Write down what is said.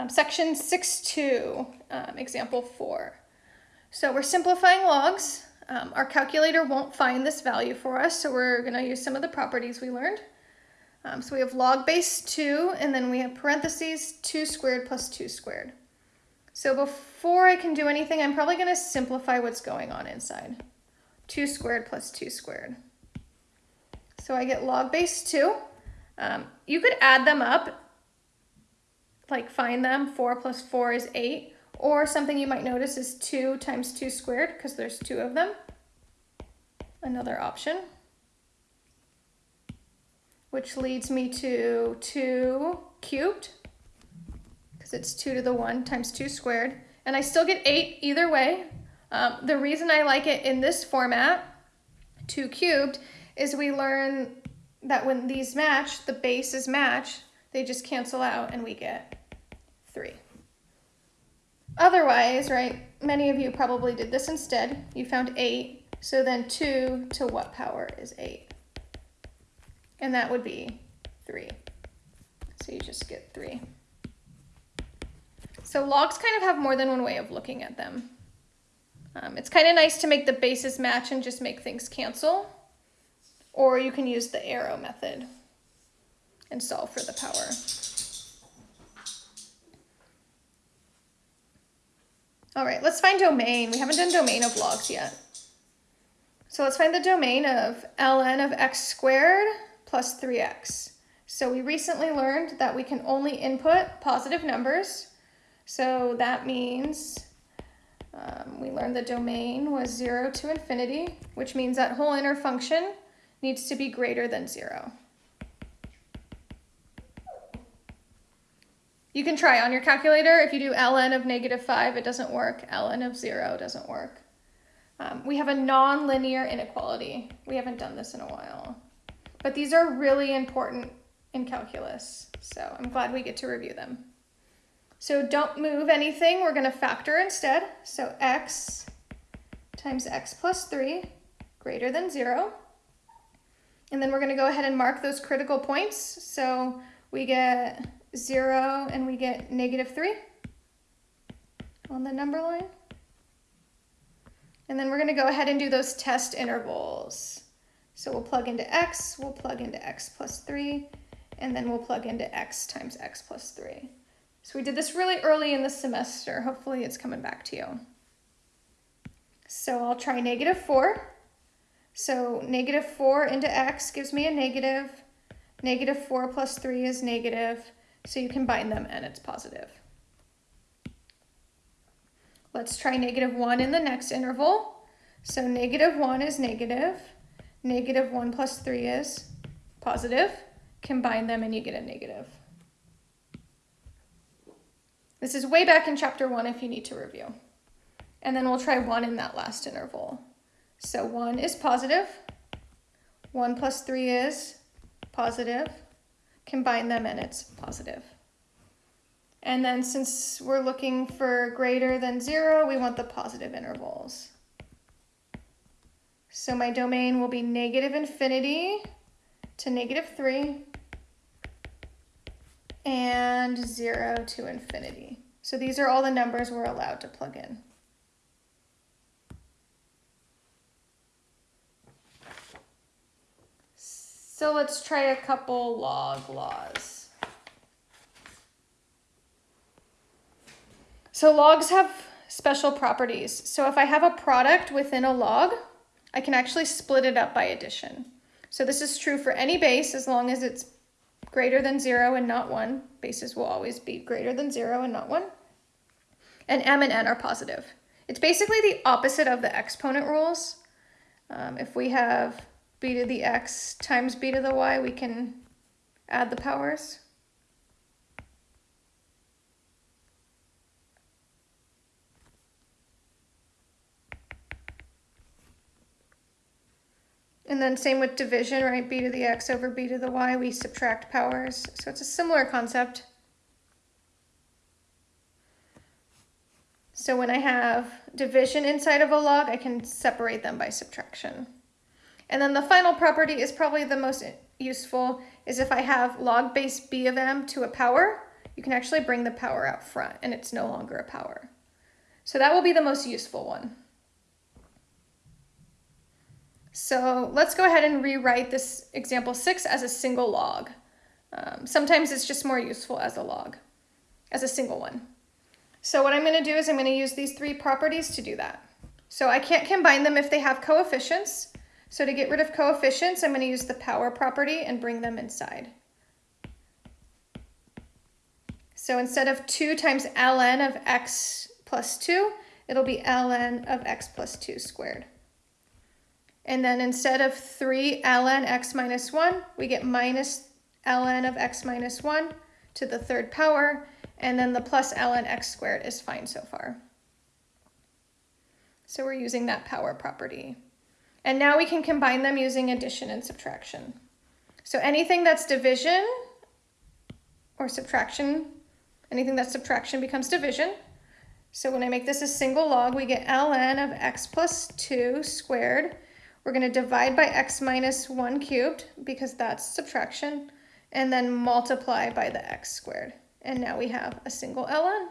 Um, section 6.2, um, example 4. So we're simplifying logs. Um, our calculator won't find this value for us, so we're going to use some of the properties we learned. Um, so we have log base 2, and then we have parentheses 2 squared plus 2 squared. So before I can do anything, I'm probably going to simplify what's going on inside. 2 squared plus 2 squared. So I get log base 2. Um, you could add them up, like find them. 4 plus 4 is 8. Or something you might notice is 2 times 2 squared, because there's two of them. Another option. Which leads me to 2 cubed, because it's 2 to the 1 times 2 squared. And I still get 8 either way. Um, the reason I like it in this format, 2 cubed, is we learn that when these match, the bases match, they just cancel out and we get 3. Otherwise, right, many of you probably did this instead. You found 8, so then 2 to what power is 8? And that would be 3. So you just get 3. So logs kind of have more than one way of looking at them. Um, it's kind of nice to make the bases match and just make things cancel. Or you can use the arrow method and solve for the power. All right, let's find domain. We haven't done domain of logs yet. So let's find the domain of ln of x squared plus 3x. So we recently learned that we can only input positive numbers. So that means um, we learned the domain was 0 to infinity, which means that whole inner function needs to be greater than 0. You can try on your calculator. If you do ln of negative 5, it doesn't work. ln of 0 doesn't work. Um, we have a nonlinear inequality. We haven't done this in a while. But these are really important in calculus, so I'm glad we get to review them. So don't move anything. We're going to factor instead. So x times x plus 3 greater than 0. And then we're going to go ahead and mark those critical points. So we get 0 and we get negative 3 on the number line. And then we're going to go ahead and do those test intervals. So we'll plug into x, we'll plug into x plus 3, and then we'll plug into x times x plus 3. So we did this really early in the semester. Hopefully it's coming back to you. So I'll try negative 4. So negative 4 into x gives me a negative. Negative 4 plus 3 is negative. So you combine them and it's positive. Let's try negative 1 in the next interval. So negative 1 is negative. Negative 1 plus 3 is positive. Combine them and you get a negative. This is way back in chapter 1 if you need to review. And then we'll try 1 in that last interval. So 1 is positive. 1 plus 3 is positive. Combine them and it's positive. And then since we're looking for greater than 0, we want the positive intervals. So my domain will be negative infinity to negative 3 and 0 to infinity. So these are all the numbers we're allowed to plug in. So let's try a couple log laws. So logs have special properties. So if I have a product within a log, I can actually split it up by addition. So this is true for any base as long as it's greater than zero and not one. Bases will always be greater than zero and not one. And m and n are positive. It's basically the opposite of the exponent rules. Um, if we have b to the x times b to the y, we can add the powers. And then same with division, right? b to the x over b to the y, we subtract powers. So it's a similar concept. So when I have division inside of a log, I can separate them by subtraction. And then the final property is probably the most useful, is if I have log base b of m to a power, you can actually bring the power out front and it's no longer a power. So that will be the most useful one. So let's go ahead and rewrite this example six as a single log. Um, sometimes it's just more useful as a log, as a single one. So what I'm going to do is I'm going to use these three properties to do that. So I can't combine them if they have coefficients. So to get rid of coefficients, I'm going to use the power property and bring them inside. So instead of 2 times ln of x plus 2, it'll be ln of x plus 2 squared. And then instead of 3 ln x minus 1, we get minus ln of x minus 1 to the third power, and then the plus ln x squared is fine so far. So we're using that power property. And now we can combine them using addition and subtraction. So anything that's division or subtraction, anything that's subtraction becomes division. So when I make this a single log, we get ln of x plus 2 squared. We're going to divide by x minus 1 cubed because that's subtraction, and then multiply by the x squared. And now we have a single ln.